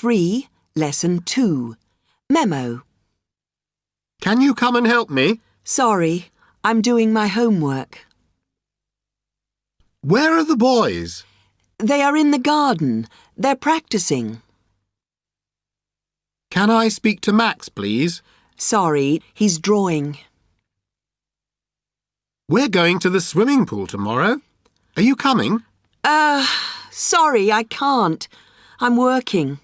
3, Lesson 2. Memo. Can you come and help me? Sorry, I'm doing my homework. Where are the boys? They are in the garden. They're practicing. Can I speak to Max, please? Sorry, he's drawing. We're going to the swimming pool tomorrow. Are you coming? Uh, sorry, I can't. I'm working.